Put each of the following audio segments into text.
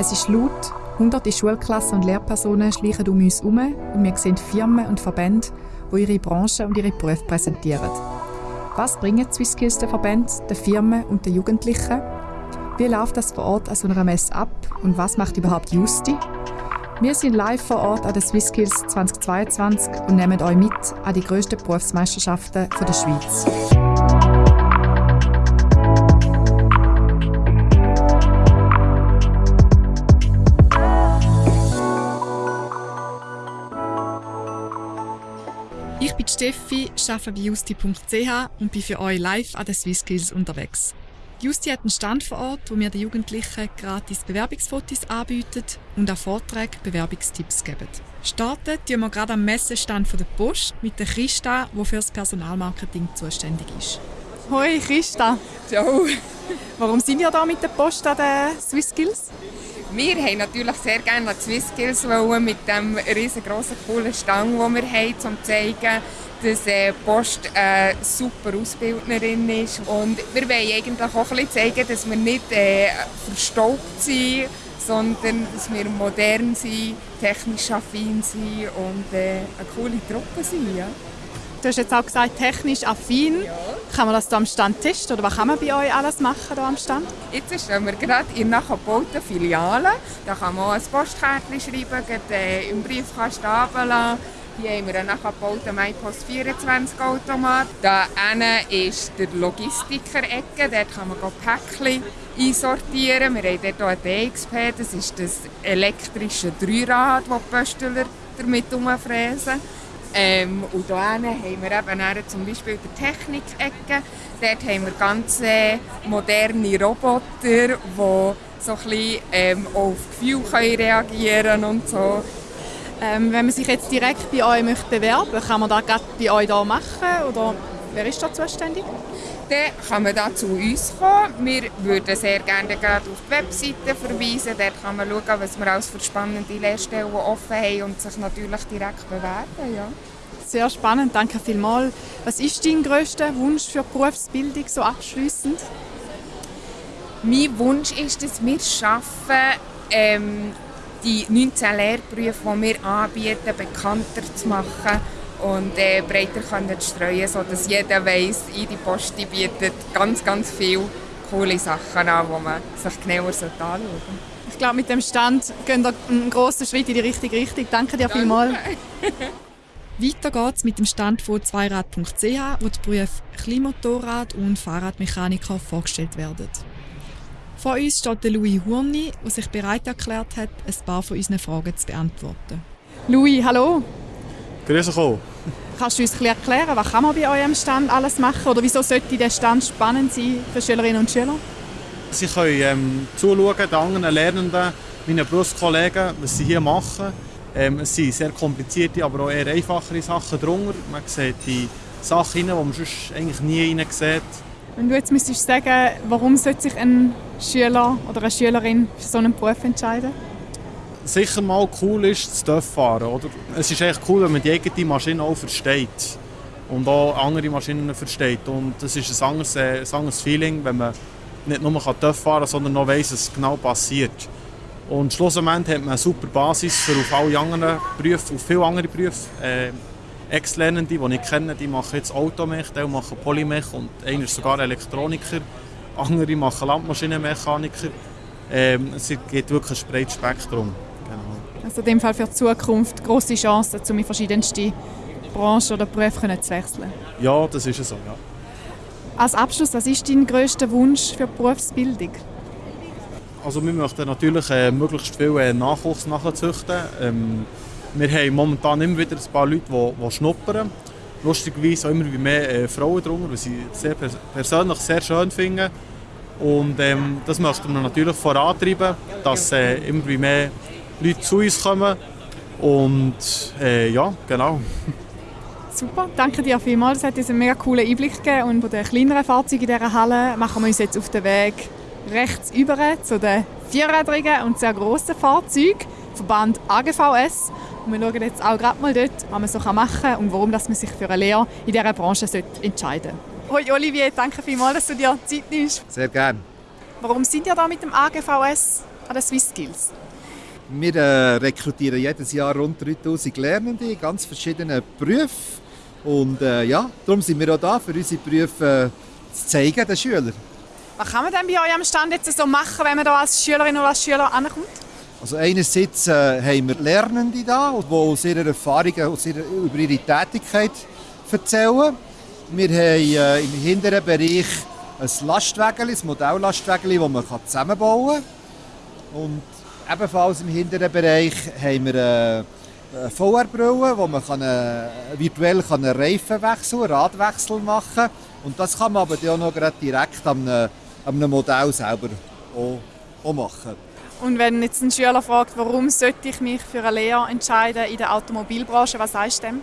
Es ist laut, hunderte Schulklassen und Lehrpersonen schleichen um uns herum und wir sehen Firmen und Verbände, die ihre Branche und ihre Berufe präsentieren. Was bringen die SwissSkills den Verbänden, den Firmen und den Jugendlichen? Wie läuft das vor Ort an so einer Messe ab und was macht überhaupt Justi? Wir sind live vor Ort an den SwissSkills 2022 und nehmen euch mit an die grössten Berufsmeisterschaften der Schweiz. Steffi, arbeite bei justi.ch und bin für euch live an den SwissSkills unterwegs. Justi hat einen Stand vor Ort, wo wir den Jugendlichen gratis Bewerbungsfotos anbieten und auch Vorträge Bewerbungstipps geben. Starten tun wir gerade am Messestand der Post mit der Christa, die für das Personalmarketing zuständig ist. Hoi Christa. Ciao. Warum sind wir da mit der Post an den SwissSkills? Wir haben natürlich sehr gerne die SwissSkills mit dem riesengroßen coolen Stand, den wir haben, um zu zeigen, dass äh, Post eine super Ausbildnerin ist. Und wir wollen eigentlich auch ein bisschen zeigen, dass wir nicht äh, verstaubt sind, sondern dass wir modern sind, technisch affin sind und äh, eine coole Truppe sind. Ja. Du hast jetzt auch gesagt, technisch affin. Ja. Kann man das hier am Stand testen oder was kann man bei euch alles machen hier am Stand? Jetzt stehen wir gerade in einer Filiale. Da kann man auch ein Postkärtchen schreiben, gerade, äh, im Briefkasten runterlassen. Hier haben wir einen nachgebauten MyPost 24 Automat. Da ist der Logistiker-Ecke, dort kann man Päckchen einsortieren. Wir haben dort auch ein DXP, das ist das elektrische Dreirad, das die Pöstler damit umfräsen. Ähm, und hier haben wir eben zum Beispiel die Technik-Ecke. Dort haben wir ganz moderne Roboter, die so ein bisschen, ähm, auf Gefühl reagieren und so. Ähm, wenn man sich jetzt direkt bei euch möchte bewerben möchte, kann man das gerade bei euch hier machen? Oder wer ist da zuständig? Dann kann man da zu uns kommen. Wir würden sehr gerne gerade auf die Webseite verweisen. Dort kann man schauen, was wir alles für spannende Lehrstellen offen haben und sich natürlich direkt bewerben. Ja. Sehr spannend, danke vielmals. Was ist dein grösster Wunsch für die Berufsbildung so abschließend? Mein Wunsch ist, dass wir schaffen, ähm, die 19 Lehrberufe, die wir anbieten, bekannter zu machen und äh, breiter können zu streuen, sodass jeder weiß, die Post bietet ganz, ganz viele coole Sachen an, die man sich genauer anschauen sollte. Ich glaube, mit dem Stand gehen wir einen grossen Schritt in die richtige Richtung. Danke dir vielmals. Weiter geht's mit dem Stand von zweirad.ch, wo die Berufe Klimotorrad und Fahrradmechaniker vorgestellt werden. Vor uns steht der Louis Hurni, der sich bereit erklärt hat, ein paar von unseren Fragen zu beantworten. Louis, hallo. Grüß euch Kannst du uns erklären, was kann man bei eurem Stand alles machen oder wieso sollte der Stand spannend sein für Schülerinnen und Schüler? Sie können ähm, zuschauen, den anderen Lernenden, meinen Berufskollegen, was sie hier machen. Ähm, es sind sehr komplizierte, aber auch eher einfachere Sachen drunter. Man sieht die Sachen, die man sonst eigentlich nie sieht. Wenn du jetzt müsstest sagen, warum sollte sich ein Schüler oder eine Schülerin für so einen Beruf entscheiden? Sicher mal cool ist, das fahren. Oder? Es ist echt cool, wenn man die eigene Maschine auch versteht und auch andere Maschinen versteht. Und das ist ein anderes, äh, ein anderes Feeling, wenn man nicht nur TÜV fahren kann, sondern noch weiss, was genau passiert. Und schlussendlich hat man eine super Basis für auf alle anderen Berufe, auf viele andere Berufe. Äh, Ex-Lernende, die ich kenne, die machen jetzt Automech, die machen Polymech und einer ist sogar Elektroniker. Andere machen Landmaschinenmechaniker. Ähm, es gibt wirklich ein breites Spektrum. Genau. Also in dem Fall für die Zukunft große Chancen, um in verschiedenste Branchen oder Berufe zu wechseln? Ja, das ist so, ja. Als Abschluss, was ist dein grösster Wunsch für die Berufsbildung? Also wir möchten natürlich äh, möglichst viel äh, Nachwuchs nachzüchten. Ähm, wir haben momentan immer wieder ein paar Leute, die, die schnuppern. Lustigerweise auch immer mehr äh, Frauen drunter, was ich sehr persönlich sehr schön finde. Und ähm, das möchten wir natürlich vorantreiben, dass äh, immer mehr Leute zu uns kommen. Und äh, ja, genau. Super, danke dir vielmals. Es hat uns einen mega coolen Einblick gegeben. Und von den kleineren Fahrzeugen in dieser Halle machen wir uns jetzt auf den Weg rechts über zu den vierrädrigen und sehr grossen Fahrzeugen, Verband AGVS. Und wir schauen jetzt auch gerade mal dort, was man so machen kann und warum dass man sich für eine Lehre in dieser Branche entscheiden sollte. Hoi Olivier, danke vielmals, dass du dir Zeit nimmst. Sehr gerne. Warum sind ihr da mit dem AGVS? an den Swiss Skills? Wir äh, rekrutieren jedes Jahr rund 3000 Lernende in ganz verschiedenen Berufen. Und äh, ja, darum sind wir auch da, für unsere Berufe äh, zu zeigen den Schülern. Was kann man denn bei euch am Stand jetzt so machen, wenn man da als Schülerin oder als Schüler ankommt? Also einerseits äh, haben wir Lernende da, die aus ihrer Erfahrung aus ihrer, über ihre Tätigkeit erzählen. Wir haben äh, im hinteren Bereich ein Lastwagen, ein Modelllastwagen, das man zusammenbauen kann. Und ebenfalls im hinteren Bereich haben wir äh, eine VR-Brille, wo man kann, äh, virtuell kann einen Reifenwechsel, einen Radwechsel machen kann. Und das kann man aber auch noch direkt am, am Modell selber auch, auch machen. Und wenn jetzt ein Schüler fragt, warum sollte ich mich für eine Lehre entscheiden in der Automobilbranche, was sagst du dem?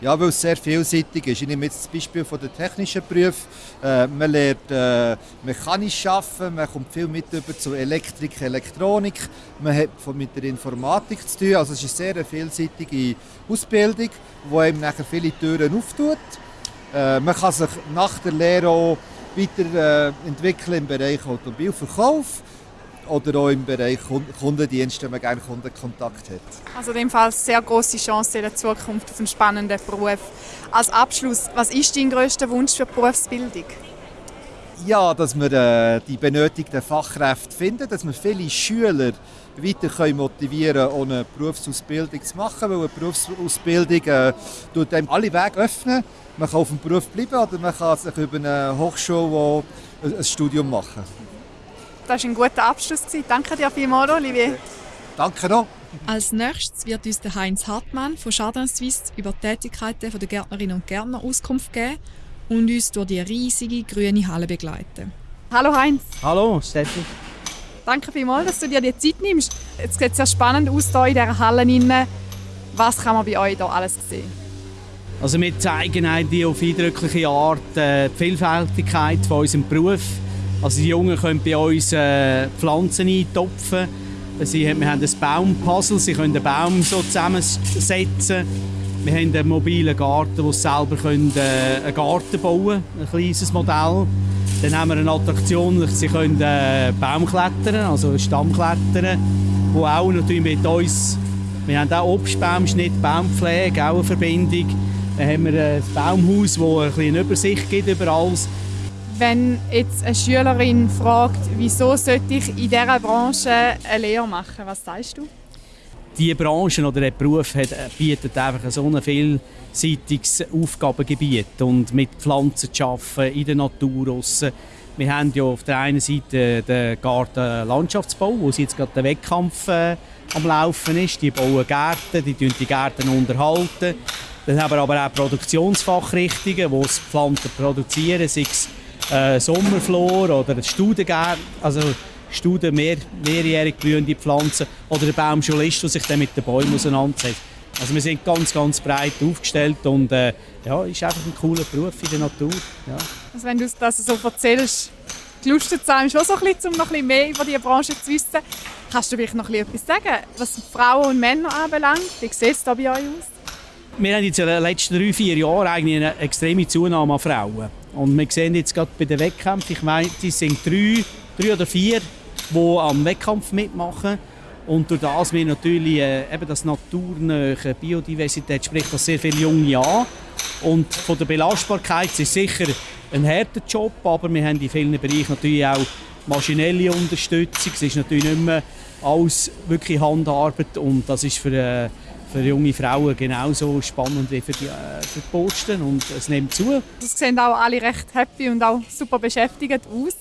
Ja, weil es sehr vielseitig ist. Ich nehme jetzt das Beispiel von der technischen Berufe. Äh, man lernt äh, mechanisch arbeiten, man kommt viel mit über zu Elektrik, Elektronik, man hat mit der Informatik zu tun. Also es ist eine sehr vielseitige Ausbildung, die einem nachher viele Türen auftut. Äh, man kann sich nach der Lehre auch weiterentwickeln im Bereich Automobilverkauf oder auch im Bereich Kundendienst, wenn man gerne Kundenkontakt hat. Also in dem Fall sehr große Chance in der Zukunft auf einen spannenden Beruf. Als Abschluss, was ist dein größter Wunsch für die Berufsbildung? Ja, dass wir äh, die benötigten Fachkräfte finden, dass wir viele Schüler weiter können motivieren können, eine Berufsausbildung zu machen, weil eine Berufsausbildung äh, tut einem alle Wege öffnen. Man kann auf dem Beruf bleiben oder man kann sich über eine Hochschule ein Studium machen. Das war ein guter Abschluss. Danke dir vielmals, Olivier. Danke noch. Als nächstes wird uns der Heinz Hartmann von Chardin Suisse über die Tätigkeiten der Gärtnerinnen und Gärtner Auskunft geben und uns durch die riesige grüne Halle begleiten. Hallo Heinz. Hallo Steffi. Danke vielmals, dass du dir die Zeit nimmst. Jetzt sieht es sehr spannend aus hier in dieser Halle. Was kann man bei euch hier alles sehen? Also wir zeigen eigentlich auf eindrückliche Art äh, die Vielfältigkeit von unserem Beruf also die Jungen können bei uns äh, Pflanzen eintopfen. Sie, wir haben ein Baumpuzzle, sie können einen Baum so zusammensetzen. Wir haben einen mobilen Garten, wo sie selber können, äh, einen Garten bauen können, ein kleines Modell. Dann haben wir eine Attraktion, sie können äh, Baum klettern, also Stamm klettern, wo auch natürlich mit uns, wir haben auch Obstbaumschnitt, Baumpflege, auch eine Verbindung. Dann haben wir ein Baumhaus, das ein eine Übersicht gibt über alles. Wenn jetzt eine Schülerin fragt, wieso sollte ich in dieser Branche eine Lehre machen, was sagst du? Diese Branche oder der Beruf hat, äh, bietet einfach so ein vielseitiges Aufgabengebiet und mit Pflanzen zu arbeiten, in der Natur draussen. Wir haben ja auf der einen Seite den Garten Landschaftsbau, wo jetzt gerade der Wettkampf äh, am Laufen ist. Die bauen Gärten, die die Gärten unterhalten. Dann haben wir aber auch Produktionsfachrichtungen, die Pflanzen produzieren, sei es äh, Sommerflor oder Studengärten, also Studen, mehr, mehrjährig blühende Pflanzen oder der Baumschulist, der sich dann mit den Bäumen auseinandersetzt. Also wir sind ganz, ganz breit aufgestellt und äh, ja, ist einfach ein cooler Beruf in der Natur. Ja. Also wenn du das so erzählst, gelustet sein, schon so ein bisschen, um noch ein bisschen mehr über diese Branche zu wissen. Kannst du vielleicht noch etwas sagen, was Frauen und Männer anbelangt? Wie sieht es da bei euch aus? Wir haben jetzt in den letzten drei, vier Jahren eigentlich eine extreme Zunahme an Frauen. Und wir sehen jetzt gerade bei den Wettkämpfen, ich meine, es sind drei, drei oder vier, die am Wettkampf mitmachen. Und durch das wir natürlich äh, eben das naturnähe Biodiversität spricht das sehr viele Junge an. Und von der Belastbarkeit ist sicher ein harter Job, aber wir haben in vielen Bereichen natürlich auch maschinelle Unterstützung. Es ist natürlich nicht mehr alles wirklich Handarbeit und das ist für äh, für junge Frauen genauso spannend wie für die, äh, für die Posten und es nimmt zu. Es sehen auch alle recht happy und auch super beschäftigt aus.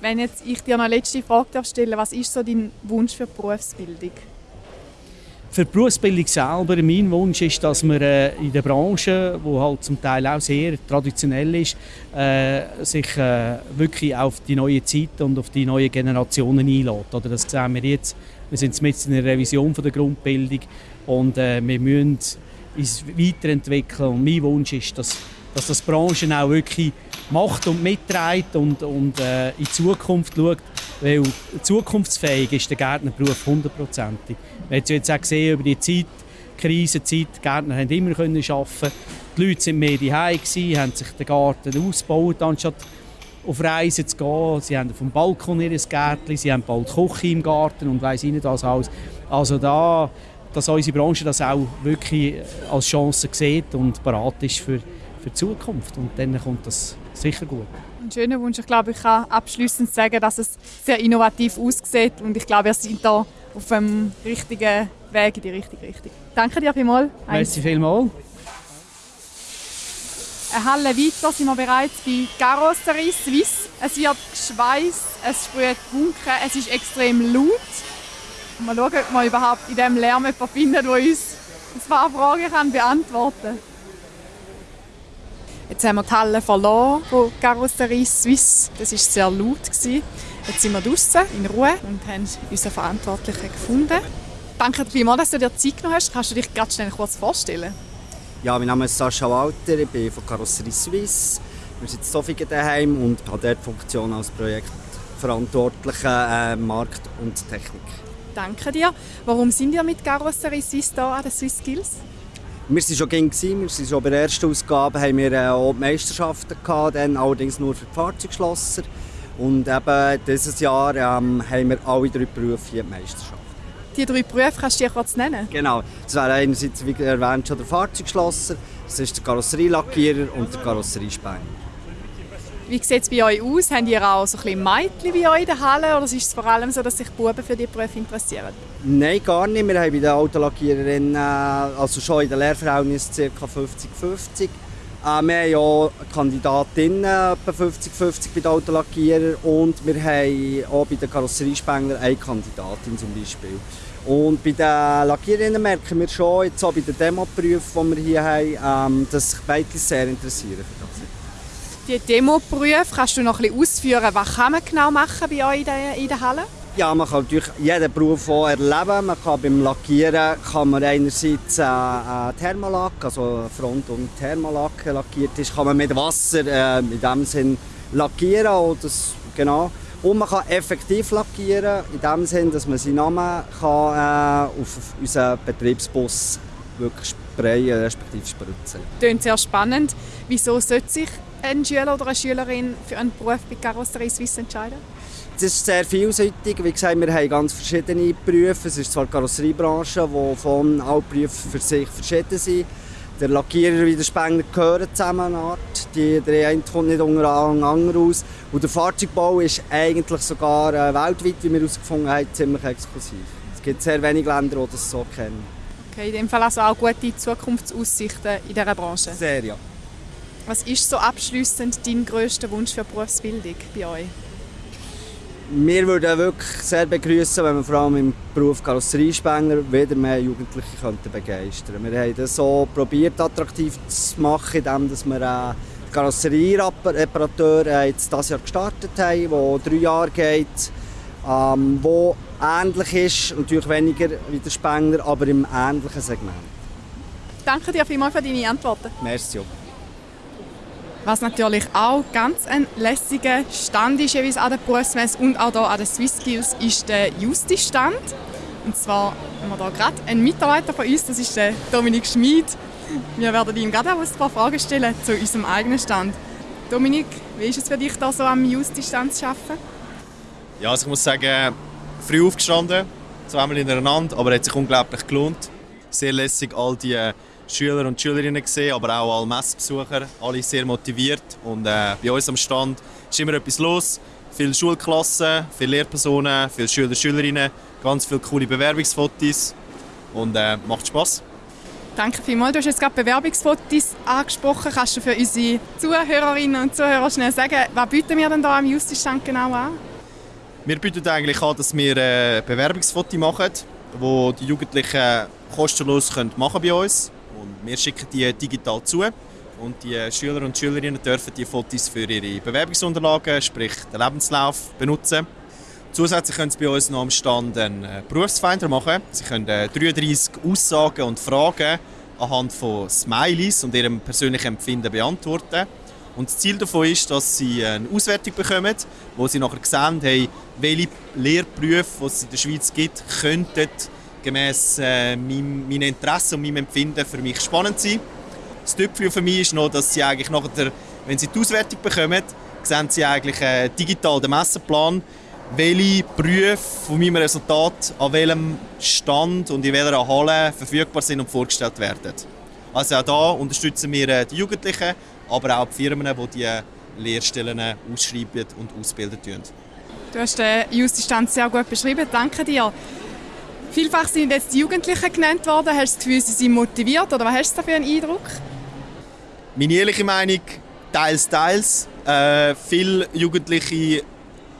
Wenn jetzt ich dir eine letzte Frage stellen was ist so dein Wunsch für die Berufsbildung? Für die Berufsbildung selber, mein Wunsch ist, dass man äh, in der Branche, die halt zum Teil auch sehr traditionell ist, äh, sich äh, wirklich auf die neue Zeit und auf die neuen Generationen einlädt. Oder das sehen wir jetzt. Wir sind jetzt in einer Revision von der Grundbildung und äh, wir müssen uns weiterentwickeln. Und mein Wunsch ist, dass, dass das Branchen auch wirklich macht und mitträgt und, und äh, in die Zukunft schaut. Weil zukunftsfähig ist der Gärtnerberuf hundertprozentig. Wir haben jetzt auch gesehen über die Zeit, Krisenzeit, die Gärtner haben immer können arbeiten. Die Leute waren mehr daheim, haben sich den Garten ausgebaut, anstatt auf Reisen zu gehen. Sie haben vom Balkon ihr Gärtchen, sie haben bald Küche im Garten und weiss nicht was alles. Also da, dass unsere Branche das auch wirklich als Chance sieht und bereit ist für, für die Zukunft. Und dann kommt das sicher gut. Ein schöner Wunsch. Ich glaube, ich kann abschließend sagen, dass es sehr innovativ aussieht und ich glaube, wir sind da auf dem richtigen Weg in die richtige Richtung. Danke dir vielmals. Merci vielmals. Eine Halle weiter sind wir bereits bei Carrosserie Suisse. Es wird geschweißt, es sprüht Funken, es ist extrem laut. Mal schauen, ob wir überhaupt in diesem Lärm jemanden finden, der uns ein paar Fragen kann beantworten kann. Jetzt haben wir die Halle verloren von Carrosserie Suisse. Das war sehr laut. Jetzt sind wir draußen in Ruhe und haben unseren Verantwortlichen gefunden. Danke vielmals, dass du dir Zeit genommen hast. Kannst du dich ganz schnell kurz vorstellen? Ja, mein Name ist Sascha Walter, ich bin von Carrosserie Suisse. Wir sind in Zofingen daheim und habe dort die Funktion als Projektverantwortlicher äh, Markt und Technik. Danke dir. Warum sind wir mit Carrosserie Suisse hier an den Swiss Skills? Wir waren schon gegen, wir waren schon bei der ersten Ausgabe haben wir äh, auch die Meisterschaften gehabt, dann allerdings nur für die Fahrzeugschlosser. Und eben dieses Jahr ähm, haben wir alle drei Berufe hier die Meisterschaft. Die drei Berufe kannst du dir kurz nennen? Genau. Das wäre einerseits, wie erwähnt, schon der Fahrzeugschlosser, das ist der Karosserielackierer und der Karosseriespeiner. Wie sieht es bei euch aus? Habt ihr auch so ein bisschen Mädchen wie euch in der Halle oder ist es vor allem so, dass sich Buben für die Berufe interessieren? Nein, gar nicht. Wir haben bei den Autolackiererinnen, also schon in den Lehrverhältnissen ca. 50-50. Äh, wir haben ja Kandidatinnen etwa 50-50 bei den Autolackierern und wir haben auch bei den Karosseriespengler eine Kandidatin zum Beispiel. Und bei den Lackiererinnen merken wir schon, jetzt auch bei den Demo-Berufen, die wir hier haben, ähm, dass sich Mädchen sehr interessieren für das die Demo-Berufe, kannst du noch ein bisschen ausführen, was kann man genau machen bei euch in der, in der Halle? Ja, man kann natürlich jeden Beruf auch erleben. Man kann beim Lackieren kann man einerseits äh, äh, Thermolack, also Front- und Thermolack lackiert ist, kann man mit Wasser äh, in dem Sinn lackieren. Oder das, genau. Und man kann effektiv lackieren, in dem Sinn, dass man seinen Namen kann, äh, auf unseren Betriebsbus wirklich sprayen, respektive spritzen. Klingt sehr spannend. Wieso sollte sich ein Schüler oder eine Schülerin für einen Beruf bei Karosserie Suisse entscheiden? Es ist sehr vielseitig. Wie gesagt, wir haben ganz verschiedene Berufe. Es ist zwar die Karosseriebranche, die von allen Berufen für sich verschieden sind. Der Lackierer wie der Spengler gehören zusammen. Die, der eine kommt nicht unter anderen aus. Und der Fahrzeugbau ist eigentlich sogar äh, weltweit, wie wir herausgefunden haben, ziemlich exklusiv. Es gibt sehr wenige Länder, die das so kennen. Okay, in dem Fall also auch gute Zukunftsaussichten in dieser Branche? Sehr, ja. Was ist so abschließend dein grösster Wunsch für Berufsbildung bei euch? Wir würden wirklich sehr begrüßen, wenn wir vor allem im Beruf Karosseriespengler wieder mehr Jugendliche könnten begeistern könnten. Wir haben das so probiert, attraktiv zu machen, indem wir äh, den Karosseriereparateur äh, jetzt dieses Jahr gestartet haben, der drei Jahre geht, ähm, wo ähnlich ist, natürlich weniger wie der Spengler, aber im ähnlichen Segment. Danke dir vielmals für deine Antworten. Merci. Was natürlich auch ganz ein lässiger Stand ist, jeweils an der Berufsmesse und auch hier an den Swiss Skills, ist der Justice-Stand. Und zwar haben wir hier gerade einen Mitarbeiter von uns, das ist der Dominik Schmid. Wir werden ihm gerade auch ein paar Fragen stellen zu unserem eigenen Stand. Dominik, wie ist es für dich, hier so am Justice-Stand zu arbeiten? Ja, also ich muss sagen, früh aufgestanden, zweimal hintereinander, aber es hat sich unglaublich gelohnt. Sehr lässig, all die Schüler und Schülerinnen gesehen, aber auch alle Messbesucher, alle sehr motiviert. Und äh, bei uns am Stand ist immer etwas los. Viele Schulklassen, viele Lehrpersonen, viele Schüler und Schülerinnen, ganz viele coole Bewerbungsfotos und äh, macht Spaß. Danke vielmals. Du hast jetzt gerade Bewerbungsfotos angesprochen. Kannst du für unsere Zuhörerinnen und Zuhörer schnell sagen, was bieten wir denn da am Justice-Stand genau an? Wir bieten eigentlich an, dass wir äh, Bewerbungsfotos machen, wo die Jugendlichen kostenlos machen können bei uns wir schicken die digital zu und die Schüler und Schülerinnen dürfen die Fotos für ihre Bewerbungsunterlagen, sprich den Lebenslauf, benutzen. Zusätzlich können Sie bei uns noch am Stand einen äh, Berufsfinder machen. Sie können 33 äh, Aussagen und Fragen anhand von Smileys und ihrem persönlichen Empfinden beantworten. Und das Ziel davon ist, dass Sie eine Auswertung bekommen, wo Sie nachher sehen, hey, welche Lehrberufe, die es in der Schweiz gibt, könnten gemäß äh, meinem, meinen Interessen und meinem Empfinden für mich spannend sein. Das Tüpfchen für mich ist noch, dass sie eigentlich nachher, wenn sie die Auswertung bekommen, sehen Sie eigentlich äh, digital den Messenplan, welche Berufe von meinem Resultat an welchem Stand und in welcher Halle verfügbar sind und vorgestellt werden. Also auch da unterstützen wir äh, die Jugendlichen, aber auch die Firmen, die die Lehrstellen ausschreiben und ausbilden. Du hast den Justizstand sehr gut beschrieben. Danke dir. Vielfach sind jetzt die Jugendlichen genannt worden. Hast du das Gefühl, sie sind motiviert oder was hast du für einen Eindruck? Meine ehrliche Meinung, teils, teils. Äh, viele Jugendliche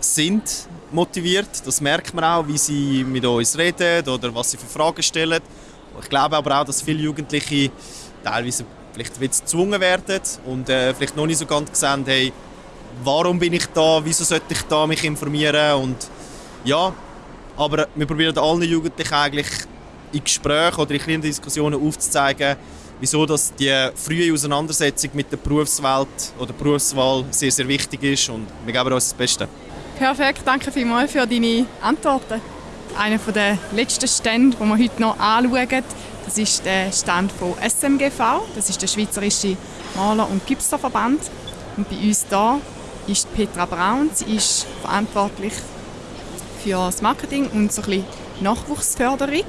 sind motiviert. Das merkt man auch, wie sie mit uns reden oder was sie für Fragen stellen. Ich glaube aber auch, dass viele Jugendliche teilweise vielleicht gezwungen werden und äh, vielleicht noch nicht so ganz sehen, hey, warum bin ich da, wieso sollte ich da mich informieren und ja, aber wir probieren allen Jugendlichen eigentlich in Gesprächen oder in kleinen Diskussionen aufzuzeigen, wieso dass die frühe Auseinandersetzung mit der Berufswelt oder Berufswahl sehr, sehr wichtig ist und wir geben uns das Beste. Perfekt, danke vielmals für deine Antworten. Einer der letzten Stände, die wir heute noch anschauen, das ist der Stand von SMGV, das ist der Schweizerische Maler- und Gipserverband. Und bei uns hier ist Petra Braun. Sie ist verantwortlich für das Marketing und so ein bisschen Nachwuchsförderung.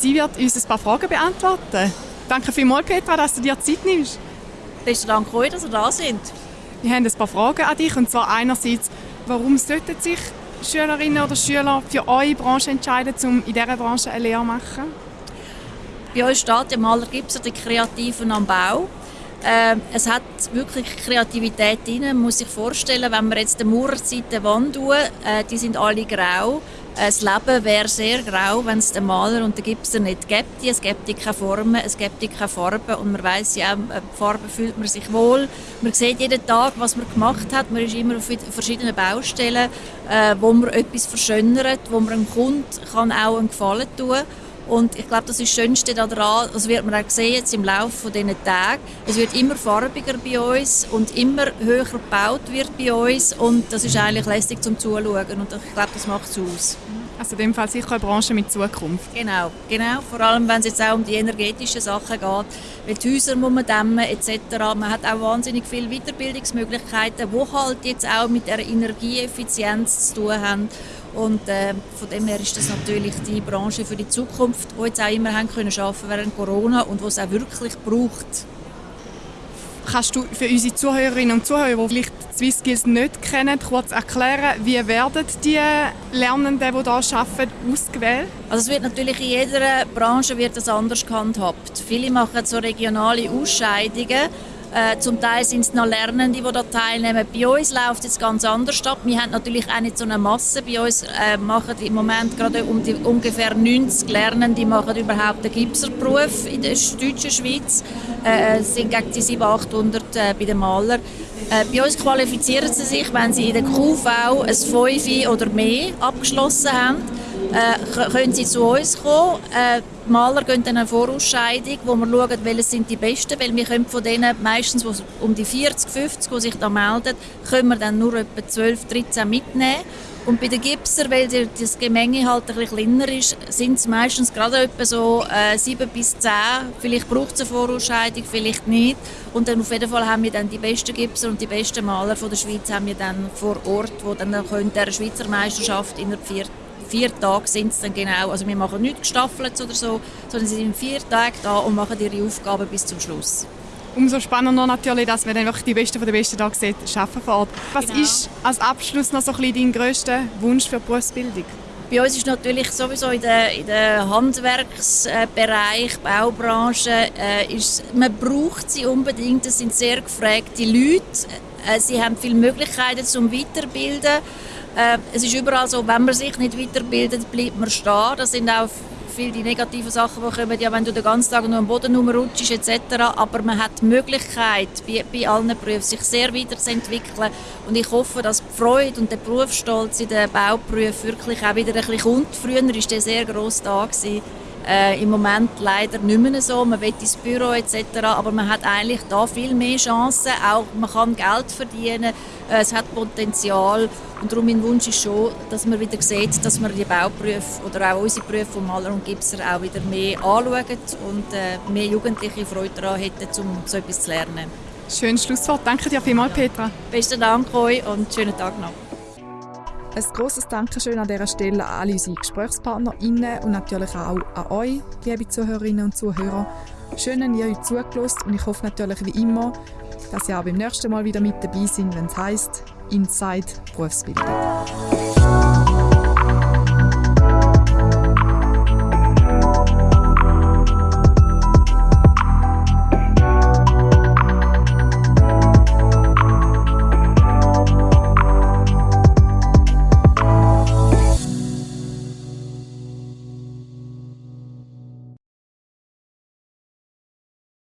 Sie wird uns ein paar Fragen beantworten. Danke vielmals, Petra, dass du dir Zeit nimmst. Besten Dank euch, dass ihr da sind. Wir haben ein paar Fragen an dich. Und zwar einerseits, warum sollten sich Schülerinnen oder Schüler für eure Branche entscheiden, um in dieser Branche eine Lehre zu machen? Bei uns steht ja Maler Gipser, die Kreativen am Bau. Ähm, es hat wirklich Kreativität drin. Man muss sich vorstellen, wenn wir jetzt die Mauerseite Wand tun, äh, die sind alle grau. Äh, das Leben wäre sehr grau, wenn es den Maler und den Gipser nicht gäbe. Es gäbe keine Formen, es gäbe keine Farben und man weiß ja äh, Farben fühlt man sich wohl. Man sieht jeden Tag, was man gemacht hat. Man ist immer auf verschiedenen Baustellen, äh, wo man etwas verschönert, wo man dem Kunden auch einen Gefallen tun kann. Und ich glaube, das ist das Schönste daran, das wird man auch sehen jetzt im Laufe dieser Tage. Es wird immer farbiger bei uns und immer höher gebaut wird bei uns und das ist eigentlich lästig zum Zuschauen und ich glaube, das macht es aus. Also in dem Fall sicher eine Branche mit Zukunft. Genau, genau. Vor allem, wenn es jetzt auch um die energetischen Sachen geht, weil die Häuser muss man dämmen etc. Man hat auch wahnsinnig viele Weiterbildungsmöglichkeiten, die halt jetzt auch mit der Energieeffizienz zu tun haben. Und äh, von dem her ist das natürlich die Branche für die Zukunft, die jetzt auch immer haben können arbeiten während Corona und die es auch wirklich braucht. Kannst du für unsere Zuhörerinnen und Zuhörer, die vielleicht SwissSkills nicht kennen, kurz erklären, wie werden die Lernenden, die hier arbeiten, ausgewählt? Also es wird natürlich in jeder Branche wird das anders gehandhabt. Viele machen so regionale Ausscheidungen äh, zum Teil sind es noch Lernende, die da teilnehmen. Bei uns läuft es ganz anders ab. Wir haben natürlich auch nicht so eine Masse. Bei uns äh, machen im Moment gerade um die, ungefähr 90 Lernende machen überhaupt den Gipserberuf in der deutschen Schweiz. Äh, es sind gegen die 700, 800 äh, bei den Malern. Äh, bei uns qualifizieren sie sich, wenn sie in der QV ein 5 oder mehr abgeschlossen haben äh, können sie zu uns kommen. Die Maler gehen dann eine Vorausscheidung, wo wir schauen, welche sind die Besten, weil wir können von denen meistens um die 40, 50, die sich da melden, können wir dann nur etwa 12, 13 mitnehmen. Und bei den Gipser, weil das Gemenge halt ein bisschen kleiner ist, sind es meistens gerade etwa so äh, 7 bis 10. Vielleicht braucht es eine Vorausscheidung, vielleicht nicht. Und dann auf jeden Fall haben wir dann die besten Gipser und die besten Maler von der Schweiz haben wir dann vor Ort, die dann der Schweizer Meisterschaft in der vierten vier Tage sind es dann genau. Also wir machen nichts gestaffelt oder so, sondern sie sind vier Tage da und machen ihre Aufgaben bis zum Schluss. Umso spannender natürlich, dass man dann wirklich die Besten von den Besten Tagen sieht, arbeiten vor Ort. Was genau. ist als Abschluss noch so ein bisschen dein grösster Wunsch für die Berufsbildung? Bei uns ist natürlich sowieso in der, in der Handwerksbereich, Baubranche, äh, ist, man braucht sie unbedingt. Es sind sehr gefragte Leute. Äh, sie haben viele Möglichkeiten zum Weiterbilden. Äh, es ist überall so, wenn man sich nicht weiterbildet, bleibt man stehen. Das sind auch viele die negativen Sachen, die kommen, ja, wenn du den ganzen Tag nur am Boden rumrutschst etc. Aber man hat die Möglichkeit, bei, bei allen Berufen sich sehr weiterzuentwickeln. Und ich hoffe, dass die Freude und der Berufsstolz in den Bauberufen wirklich auch wieder ein bisschen kommt. Früher war der sehr gross da. Gewesen. Äh, Im Moment leider nicht mehr so. Man will ins Büro etc. Aber man hat eigentlich da viel mehr Chancen. Auch man kann Geld verdienen. Äh, es hat Potenzial. Und darum mein Wunsch ist schon, dass man wieder sieht, dass man die Bauberufe oder auch unsere Berufe von Maler und Gipser auch wieder mehr anschauen und äh, mehr Jugendliche Freude daran hätten, um so etwas zu lernen. Schönes Schlusswort. Danke dir vielmals, Petra. Besten Dank euch und schönen Tag noch. Ein grosses Dankeschön an dieser Stelle an alle unsere GesprächspartnerInnen und natürlich auch an euch, liebe Zuhörerinnen und Zuhörer. Schön, dass ihr euch zugelassen und ich hoffe natürlich wie immer, dass ihr auch beim nächsten Mal wieder mit dabei seid, wenn es heisst Inside Berufsbildung.